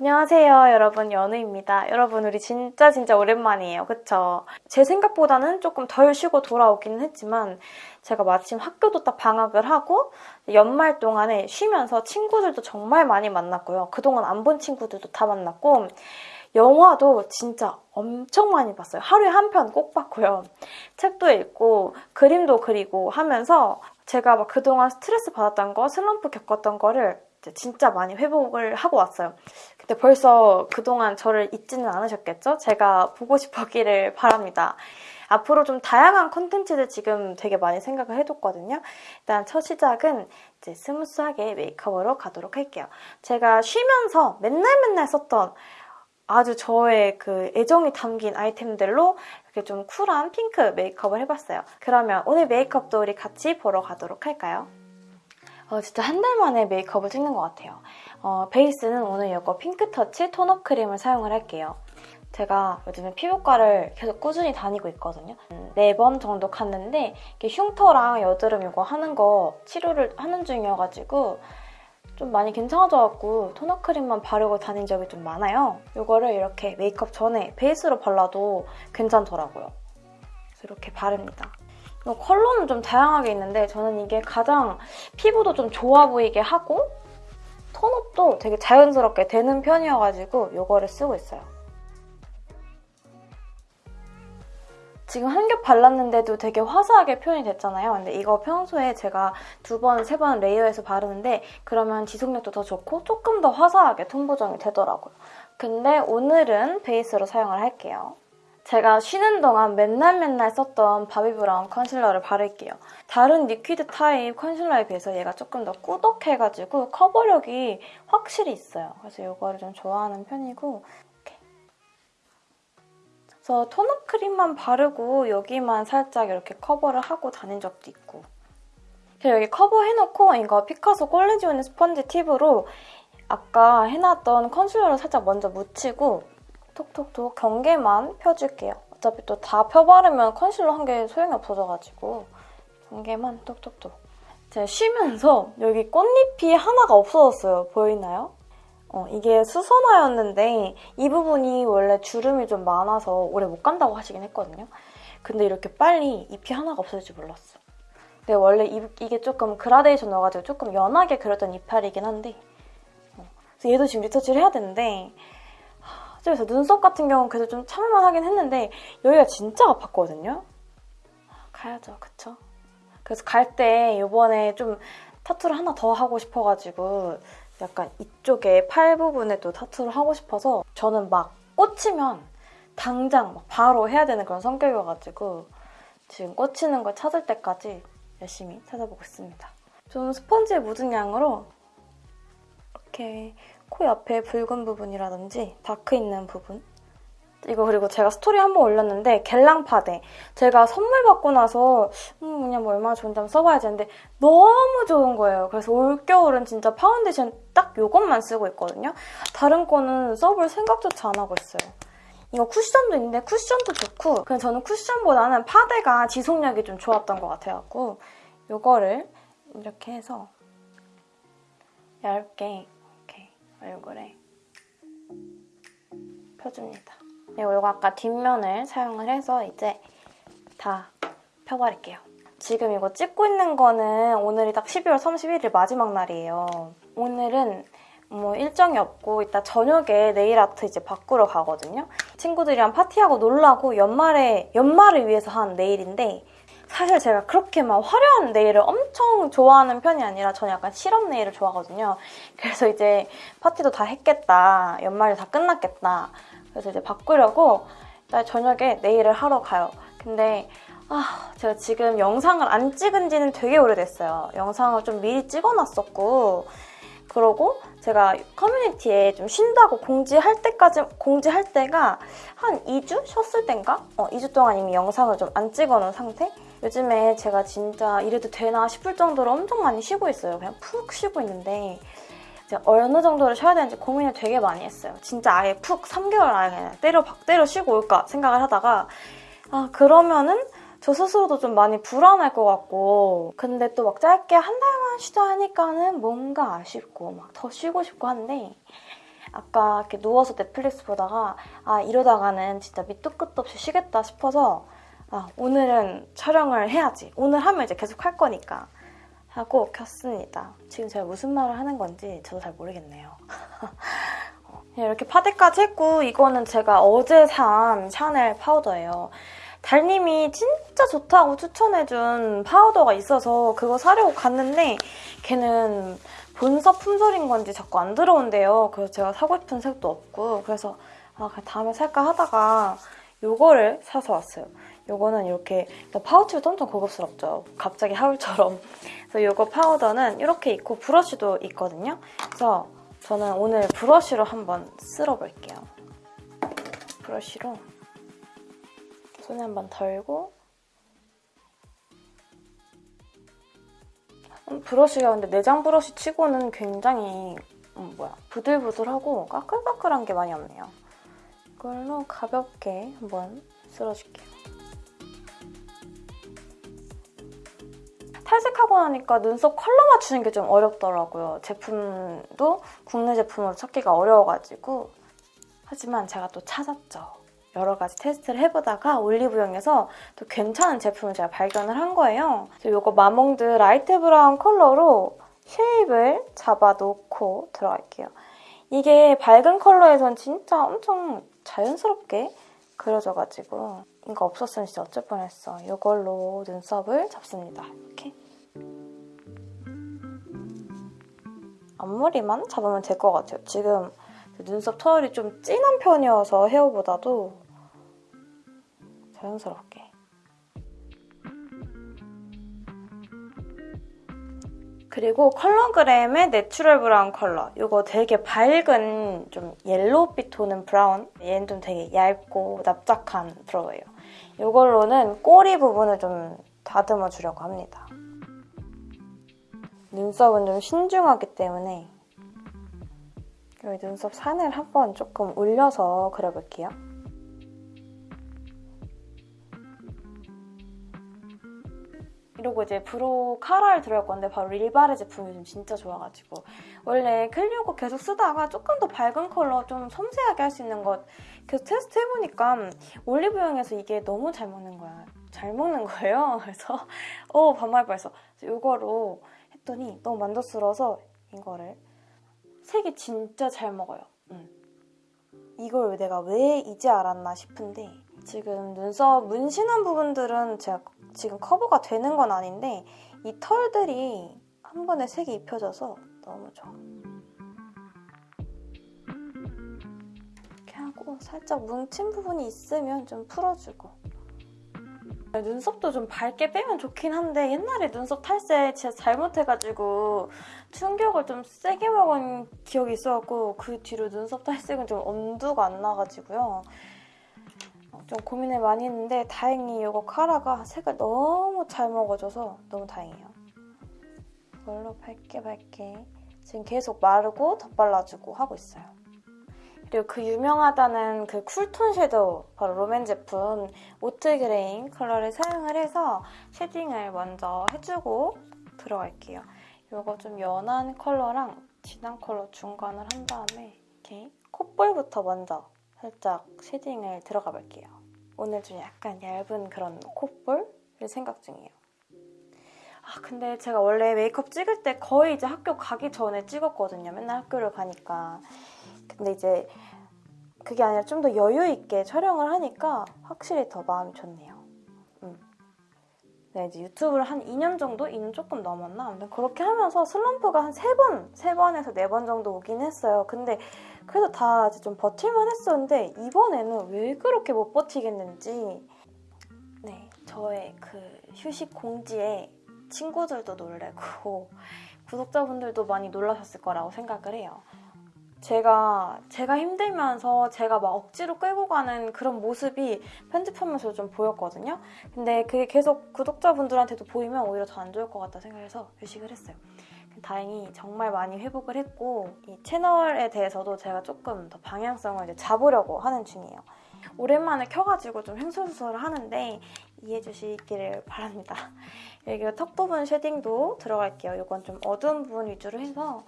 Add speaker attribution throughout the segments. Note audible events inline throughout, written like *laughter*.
Speaker 1: 안녕하세요 여러분 연우입니다. 여러분 우리 진짜 진짜 오랜만이에요. 그쵸? 제 생각보다는 조금 덜 쉬고 돌아오기는 했지만 제가 마침 학교도 딱 방학을 하고 연말 동안에 쉬면서 친구들도 정말 많이 만났고요. 그동안 안 본 친구들도 다 만났고 영화도 진짜 엄청 많이 봤어요. 하루에 한 편 꼭 봤고요. 책도 읽고 그림도 그리고 하면서 제가 막 그동안 스트레스 받았던 거, 슬럼프 겪었던 거를 진짜 많이 회복을 하고 왔어요. 근데 벌써 그동안 저를 잊지는 않으셨겠죠? 제가 보고 싶었기를 바랍니다. 앞으로 좀 다양한 컨텐츠를 지금 되게 많이 생각을 해뒀거든요. 일단 첫 시작은 이제 스무스하게 메이크업으로 가도록 할게요. 제가 쉬면서 맨날 맨날 썼던 아주 저의 그 애정이 담긴 아이템들로 이렇게 좀 쿨한 핑크 메이크업을 해봤어요. 그러면 오늘 메이크업도 우리 같이 보러 가도록 할까요? 어, 진짜 한 달 만에 메이크업을 찍는 것 같아요. 어, 베이스는 오늘 이거 핑크터치 톤업 크림을 사용을 할게요. 제가 요즘에 피부과를 계속 꾸준히 다니고 있거든요. 네 번 정도 갔는데 흉터랑 여드름 이거 하는 거 치료를 하는 중이어가지고 좀 많이 괜찮아져갖고 토너 크림만 바르고 다닌 적이 좀 많아요. 이거를 이렇게 메이크업 전에 베이스로 발라도 괜찮더라고요. 이렇게 바릅니다. 컬러는 좀 다양하게 있는데 저는 이게 가장 피부도 좀 좋아 보이게 하고 톤업도 되게 자연스럽게 되는 편이어가지고 이거를 쓰고 있어요. 지금 한 겹 발랐는데도 되게 화사하게 표현이 됐잖아요. 근데 이거 평소에 제가 두 번, 세 번 레이어해서 바르는데 그러면 지속력도 더 좋고 조금 더 화사하게 톤 보정이 되더라고요. 근데 오늘은 베이스로 사용을 할게요. 제가 쉬는 동안 맨날 맨날 썼던 바비브라운 컨실러를 바를게요. 다른 liquid 타입 컨실러에 비해서 얘가 조금 더 꾸덕해가지고 커버력이 확실히 있어요. 그래서 이거를 좀 좋아하는 편이고. 그래서 tone-up 크림만 바르고 여기만 살짝 이렇게 커버를 하고 다닌 적도 있고 그리고 여기 커버해놓고 이거 피카소 콜레지오니 스펀지 팁으로 아까 해놨던 컨실러를 살짝 먼저 묻히고 톡톡톡 경계만 펴줄게요. 어차피 또 다 펴바르면 컨실러 한 개 소용이 없어져가지고 경계만 톡톡톡. 제가 쉬면서 여기 꽃잎이 하나가 없어졌어요. 보이나요? 어, 이게 수선화였는데 이 부분이 원래 주름이 좀 많아서 오래 못 간다고 하시긴 했거든요. 근데 이렇게 빨리 잎이 하나가 없어질 줄 몰랐어. 근데 원래 이, 게 조금 그라데이션 넣어가지고 조금 연하게 그렸던 이파리긴 한데 어, 그래서 얘도 지금 리터치를 해야 되는데 그래서 눈썹 같은 경우는 그래도 좀 참을만 하긴 했는데 여기가 진짜 아팠거든요. 가야죠, 그쵸? 그래서 갈 때 이번에 좀 타투를 하나 더 하고 싶어가지고 약간 이쪽에 팔 부분에 도 타투를 하고 싶어서 저는 막 꽂히면 당장 막 바로 해야 되는 그런 성격이어가지고 지금 꽂히는 걸 찾을 때까지 열심히 찾아보고 있습니다. 좀 스펀지에 묻은 양으로 이렇게 코 옆에 붉은 부분이라든지 dark 있는 부분 이거 그리고 제가 스토리 한 번 올렸는데 겔랑 파데 제가 선물 받고 나서 음 그냥 뭐 얼마나 좋은지 한번 써봐야지 했는데 너무 좋은 거예요. 그래서 올겨울은 진짜 파운데이션 딱 이것만 쓰고 있거든요. 다른 거는 써볼 생각조차 안 하고 있어요. 이거 쿠션도 있는데 쿠션도 좋고 그냥 저는 쿠션보다는 파데가 지속력이 좀 좋았던 것 같아갖고 이거를 이렇게 해서 얇게 얼굴에 펴줍니다. 그리고 아까 뒷면을 사용을 해서 이제 다 펴버릴게요. 지금 이거 찍고 있는 거는 오늘이 딱 12월 31일 마지막 날이에요. 오늘은 뭐 일정이 없고 이따 저녁에 네일 아트 이제 바꾸러 가거든요. 친구들이랑 파티하고 놀라고 연말에 연말을 위해서 한 네일인데 사실 제가 그렇게 막 화려한 네일을 엄청 좋아하는 편이 아니라 저는 약간 실험 네일을 좋아하거든요. 그래서 이제 파티도 다 했겠다. 연말이 다 끝났겠다. 그래서 이제 바꾸려고 날 저녁에 네일을 하러 가요. 근데 아 제가 지금 영상을 안 찍은 지는 되게 오래됐어요. 영상을 좀 미리 찍어놨었고 그러고 제가 커뮤니티에 좀 쉰다고 공지할 때까지 공지할 때가 한 2주 쉬었을 땐가? 어, 2주 동안 이미 영상을 좀 안 찍어놓은 상태? 요즘에 제가 진짜 이래도 되나 싶을 정도로 엄청 많이 쉬고 있어요. 그냥 푹 쉬고 있는데 이제 어느 정도를 쉬어야 되는지 고민을 되게 많이 했어요. 진짜 아예 푹 3개월 아예 그냥 때려 박 때려 쉬고 올까 생각을 하다가 아 그러면은 저 스스로도 좀 많이 불안할 것 같고 근데 또 막 짧게 한 달만 쉬자 하니까는 뭔가 아쉽고 막 더 쉬고 싶고 한데 아까 이렇게 누워서 넷플릭스 보다가 아 이러다가는 진짜 밑도 끝도 없이 쉬겠다 싶어서 아 오늘은 촬영을 해야지. 오늘 하면 이제 계속 할 거니까 하고 켰습니다. 지금 제가 무슨 말을 하는 건지 저도 잘 모르겠네요. 네, *laughs* 이렇게 파데까지 했고 이거는 제가 어제 산 샤넬 파우더예요. 달님이 진짜 좋다고 추천해준 파우더가 있어서 그거 사려고 갔는데 걔는 본사 품절인 건지 자꾸 안 들어온대요. 그래서 제가 사고 싶은 색도 없고 그래서 아 다음에 살까 하다가 요거를 사서 왔어요. 요거는 이렇게 파우치도 엄청 고급스럽죠. 갑자기 하울처럼. 그래서 요거 파우더는 이렇게 있고 브러쉬도 있거든요. 그래서 저는 오늘 브러쉬로 한번 쓸어볼게요. 브러쉬로 손에 한번 덜고 음, 브러쉬가 근데 내장 브러쉬 치고는 굉장히 음, 뭐야 부들부들하고 까끌까끌한 게 많이 없네요. 이걸로 가볍게 한번 쓸어줄게요. 탈색하고 나니까 눈썹 컬러 맞추는 게 좀 어렵더라고요. 제품도 국내 제품으로 찾기가 어려워가지고 하지만 제가 또 찾았죠. 여러 가지 테스트를 해보다가 올리브영에서 또 괜찮은 제품을 제가 발견을 한 거예요. 이거 마몽드 light brown 컬러로 shape을 잡아놓고 들어갈게요. 이게 밝은 컬러에선 진짜 엄청 자연스럽게 그려져가지고 이거 없었으면 진짜 어쩔 뻔했어. 이걸로 눈썹을 잡습니다. 이렇게. 앞머리만 잡으면 될 것 같아요. 지금 눈썹 털이 좀 진한 편이어서 헤어보다도 자연스럽게. 그리고 컬러그램의 natural brown 컬러. 이거 되게 밝은 좀 yellow빛 도는 brown. 얘는 좀 되게 얇고 납작한 brow예요. 이걸로는 꼬리 부분을 좀 다듬어 주려고 합니다. 눈썹은 좀 신중하기 때문에 여기 눈썹 산을 한번 조금 올려서 그려볼게요. 이러고 이제 brow 카라를 들어갈 건데 바로 릴바레 제품이 요즘 진짜 좋아가지고 원래 클리오 거 계속 쓰다가 조금 더 밝은 컬러 좀 섬세하게 할 수 있는 것 계속 테스트 해보니까 올리브영에서 이게 너무 잘 먹는 거야. 잘 먹는 거예요. *laughs* 그래서 어 반말 뻔했어. 이거로 했더니 너무 만족스러워서 이거를 색이 진짜 잘 먹어요. 음. 이걸 내가 왜 이제 알았나 싶은데 지금 눈썹 문신한 부분들은 제가 지금 커버가 되는 건 아닌데 이 털들이 한 번에 색이 입혀져서 너무 좋아. 이렇게 하고 살짝 뭉친 부분이 있으면 좀 풀어주고 눈썹도 좀 밝게 빼면 좋긴 한데 옛날에 눈썹 탈색 진짜 잘못해가지고 충격을 좀 세게 먹은 기억이 있어갖고 그 뒤로 눈썹 탈색은 좀 엄두가 안 나가지고요. 좀 고민을 많이 했는데 다행히 이거 카라가 색을 너무 잘 먹어줘서 너무 다행이에요. 이걸로 밝게 밝게 지금 계속 마르고 덧발라주고 하고 있어요. 그리고 그 유명하다는 그 cool tone shadow 바로 롬앤 제품 oat grain 컬러를 사용을 해서 shading을 먼저 해주고 들어갈게요. 이거 좀 연한 컬러랑 진한 컬러 중간을 한 다음에 이렇게 콧볼부터 먼저 살짝 shading을 들어가 볼게요. 오늘 좀 약간 얇은 그런 콧볼을 생각 중이에요. 아 근데 제가 원래 메이크업 찍을 때 거의 이제 학교 가기 전에 찍었거든요. 맨날 학교를 가니까. 근데 이제 그게 아니라 좀 더 여유 있게 촬영을 하니까 확실히 더 마음이 좋네요. 음. 네, 이제 유튜브를 한 2년 정도? 2년 조금 넘었나? 아무튼 그렇게 하면서 슬럼프가 한 3번, 3번에서 4번 정도 오긴 했어요. 근데 그래도 다 이제 좀 버틸만 했었는데 이번에는 왜 그렇게 못 버티겠는지 네, 저의 그 휴식 공지에 친구들도 놀래고 *laughs* 구독자분들도 많이 놀라셨을 거라고 생각을 해요. 제가 제가 힘들면서 제가 막 억지로 끌고 가는 그런 모습이 편집하면서 좀 보였거든요. 근데 그게 계속 구독자분들한테도 보이면 오히려 더 안 좋을 것 같다 생각해서 휴식을 했어요. 다행히 정말 많이 회복을 했고 이 채널에 대해서도 제가 조금 더 방향성을 이제 잡으려고 하는 중이에요. 오랜만에 켜가지고 좀 횡설수설을 하는데 이해해 주시기를 바랍니다. 여기 턱 부분 shading도 들어갈게요. 이건 좀 어두운 부분 위주로 해서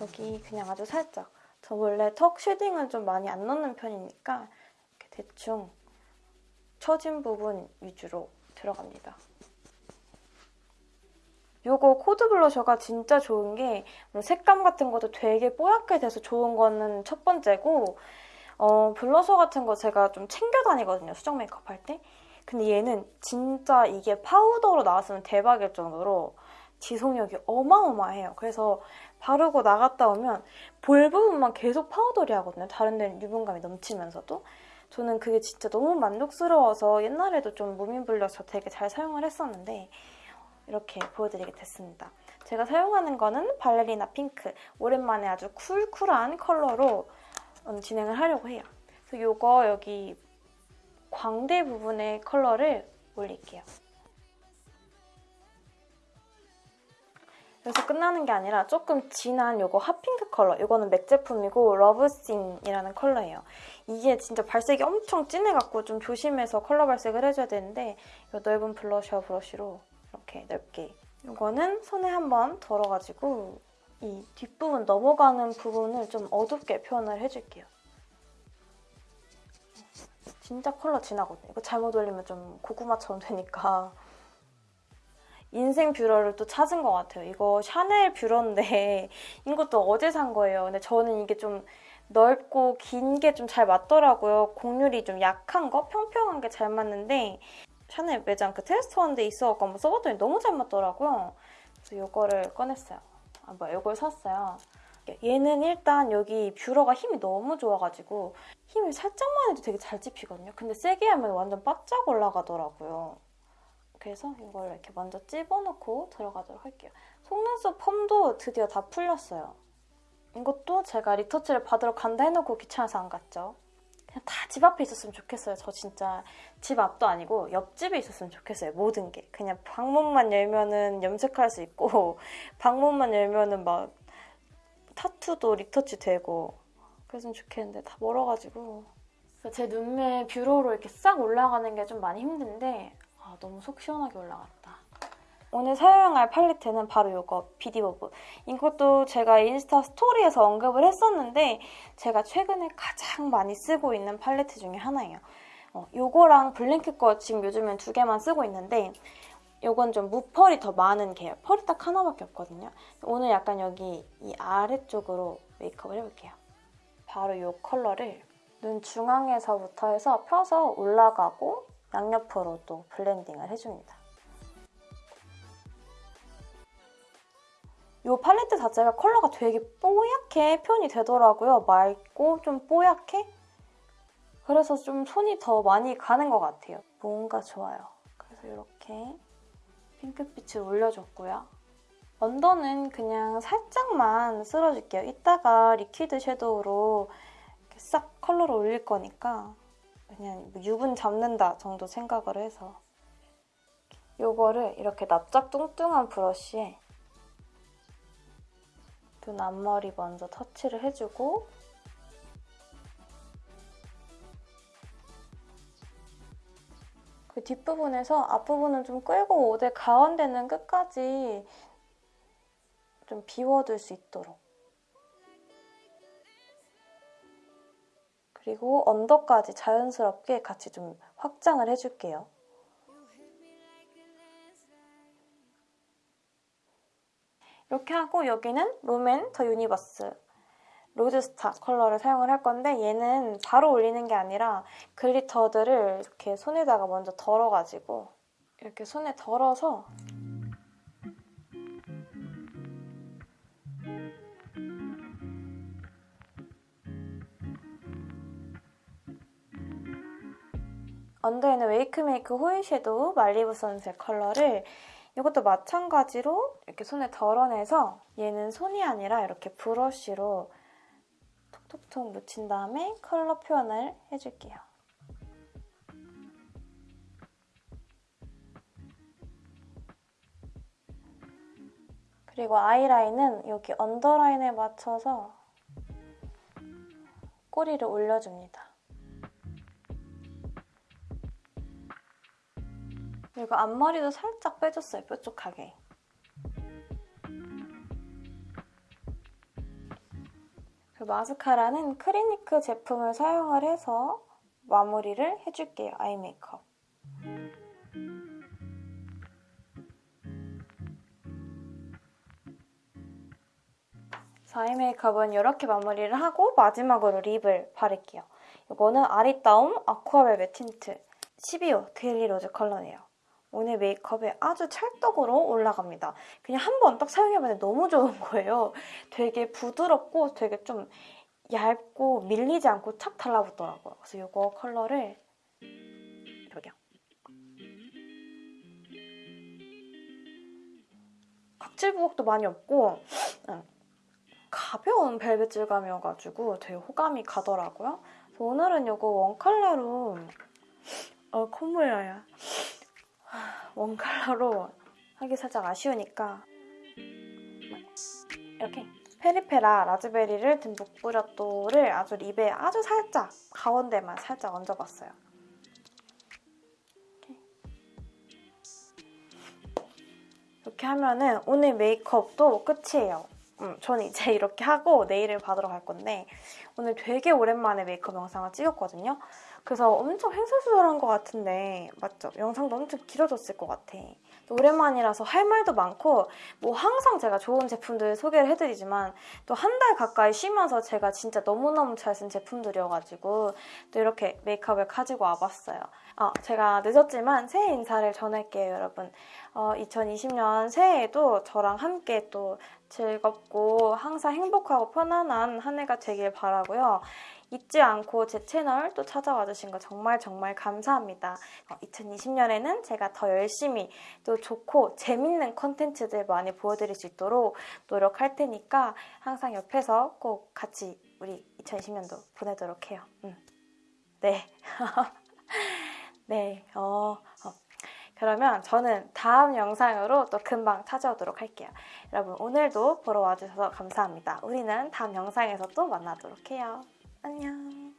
Speaker 1: 여기 그냥 아주 살짝 저 원래 턱 shading은 좀 많이 안 넣는 편이니까 대충 처진 부분 위주로 들어갑니다. 요거 코드 블러셔가 진짜 좋은 게 색감 같은 것도 되게 뽀얗게 돼서 좋은 거는 첫 번째고 어, 블러셔 같은 거 제가 좀 챙겨 다니거든요. 수정 메이크업 할 때. 근데 얘는 진짜 이게 파우더로 나왔으면 대박일 정도로 지속력이 어마어마해요. 그래서 바르고 나갔다 오면 볼 부분만 계속 powdery 하거든요. 다른 데는 유분감이 넘치면서도. 저는 그게 진짜 너무 만족스러워서 옛날에도 좀 무민 블러셔 되게 잘 사용을 했었는데 이렇게 보여드리게 됐습니다. 제가 사용하는 거는 ballerina pink. 오랜만에 아주 쿨쿨한 컬러로 진행을 하려고 해요. 그래서 이거 여기 광대 부분의 컬러를 올릴게요. 그래서 끝나는 게 아니라 조금 진한 이거 hot pink 컬러 이거는 맥 제품이고 love scene이라는 컬러예요. 이게 진짜 발색이 엄청 진해갖고 좀 조심해서 컬러 발색을 해줘야 되는데 이 넓은 블러셔 브러쉬로 이렇게 넓게 이거는 손에 한번 덜어가지고 이 뒷부분 넘어가는 부분을 좀 어둡게 표현을 해줄게요. 진짜 컬러 진하거든요. 이거 잘못 올리면 좀 고구마처럼 되니까 인생 뷰러를 또 찾은 것 같아요. 이거 샤넬 뷰러인데 *laughs* 이것도 어제 산 거예요. 근데 저는 이게 좀 넓고 긴 게 좀 잘 맞더라고요. 곡률이 좀 약한 거, 평평한 게 잘 맞는데 샤넬 매장 그 테스트 원데 있어갖고 한번 써봤더니 너무 잘 맞더라고요. 그래서 이거를 꺼냈어요. 아 뭐야 이걸 샀어요. 얘는 일단 여기 뷰러가 힘이 너무 좋아가지고 힘을 살짝만 해도 되게 잘 찝히거든요. 근데 세게 하면 완전 바짝 올라가더라고요. 그래서 이걸 이렇게 먼저 찝어놓고 들어가도록 할게요. 속눈썹 펌도 드디어 다 풀렸어요. 이것도 제가 retouch를 받으러 간다 해놓고 귀찮아서 안 갔죠. 그냥 다 집 앞에 있었으면 좋겠어요. 저 진짜 집 앞도 아니고 옆집에 있었으면 좋겠어요. 모든 게. 그냥 방문만 열면은 염색할 수 있고 *laughs* 방문만 열면은 막 타투도 retouch 되고 그랬으면 좋겠는데 다 멀어가지고 제 눈매 뷰러로 이렇게 싹 올라가는 게 좀 많이 힘든데 아, 너무 속 시원하게 올라갔다. 오늘 사용할 팔레트는 바로 이거 비디버브. 이것도 제가 인스타 스토리에서 언급을 했었는데 제가 최근에 가장 많이 쓰고 있는 팔레트 중에 하나예요. 어, 이거랑 블랭크 거 지금 요즘엔 두 개만 쓰고 있는데 이건 좀 무펄이 더 많은 계열. 펄이 딱 하나밖에 없거든요. 오늘 약간 여기 이 아래쪽으로 메이크업을 해볼게요. 바로 이 컬러를 눈 중앙에서부터 해서 펴서 올라가고 양옆으로 또 블렌딩을 해줍니다. 이 팔레트 자체가 컬러가 되게 뽀얗게 표현이 되더라고요. 맑고 좀 뽀얗게? 그래서 좀 손이 더 많이 가는 것 같아요. 뭔가 좋아요. 그래서 이렇게 핑크빛을 올려줬고요. under는 그냥 살짝만 쓸어줄게요. 이따가 liquid shadow로 싹 컬러를 올릴 거니까 그냥 뭐 유분 잡는다 정도 생각을 해서 이거를 이렇게 납작 뚱뚱한 브러쉬에 눈 앞머리 먼저 터치를 해주고 그 뒷부분에서 앞부분은 좀 끌고 오되 가운데는 끝까지 좀 비워둘 수 있도록 그리고 under까지 자연스럽게 같이 좀 확장을 해줄게요. 이렇게 하고 여기는 롬앤 더 유니버스 로드스타 컬러를 사용을 할 건데 얘는 바로 올리는 게 아니라 glitter들을 이렇게 손에다가 먼저 덜어가지고 이렇게 손에 덜어서 under에는 웨이크메이크 foil shadow 말리부 선셋 컬러를 이것도 마찬가지로 이렇게 손에 덜어내서 얘는 손이 아니라 이렇게 브러쉬로 톡톡톡 묻힌 다음에 컬러 표현을 해줄게요. 그리고 아이라인은 여기 언더라인에 맞춰서 꼬리를 올려줍니다. 그리고 앞머리도 살짝 빼줬어요, 뾰족하게. 그 마스카라는 크리니크 제품을 사용을 해서 마무리를 해줄게요, 아이 메이크업. 아이 메이크업은 이렇게 마무리를 하고 마지막으로 lip을 바를게요. 이거는 아리따움 아쿠아벨벳 틴트 12호 데일리 로즈 컬러예요. 오늘 메이크업에 아주 찰떡으로 올라갑니다. 그냥 한 번 딱 사용해봤는데 너무 좋은 거예요. 되게 부드럽고 되게 좀 얇고 밀리지 않고 착 달라붙더라고요. 그래서 이거 컬러를 여기요. 각질 부각도 많이 없고 응. 가벼운 벨벳 질감이어가지고 되게 호감이 가더라고요. 그래서 오늘은 이거 원 컬러로 어 콧물 나요. 원 컬러로 하기 살짝 아쉬우니까 이렇게 페리페라 라즈베리를 듬뿍 뿌렸도를 아주 립에 아주 살짝 가운데만 살짝 얹어봤어요. 이렇게. 이렇게 하면은 오늘 메이크업도 끝이에요. 음, 저는 이제 *laughs* 이렇게 하고 내일을 받으러 갈 건데 오늘 되게 오랜만에 메이크업 영상을 찍었거든요. 그래서 엄청 횡설수설한 것 같은데 맞죠? 영상도 엄청 길어졌을 것 같아. 오랜만이라서 할 말도 많고 뭐 항상 제가 좋은 제품들 소개를 해드리지만 또 한 달 가까이 쉬면서 제가 진짜 너무너무 잘 쓴 제품들이어가지고 또 이렇게 메이크업을 가지고 와봤어요. 아, 제가 늦었지만 새해 인사를 전할게요, 여러분. 어, 2020년 새해에도 저랑 함께 또 즐겁고 항상 행복하고 편안한 한 해가 되길 바라고요. 잊지 않고 제 채널 또 찾아와 주신 거 정말 정말 감사합니다. 어, 2020년에는 제가 더 열심히 또 좋고 재밌는 컨텐츠들 많이 보여드릴 수 있도록 노력할 테니까 항상 옆에서 꼭 같이 우리 2020년도 보내도록 해요. 음. 네. *laughs* 네. 어, 어. 그러면 저는 다음 영상으로 또 금방 찾아오도록 할게요. 여러분 오늘도 보러 와주셔서 감사합니다. 우리는 다음 영상에서 또 만나도록 해요. 안녕.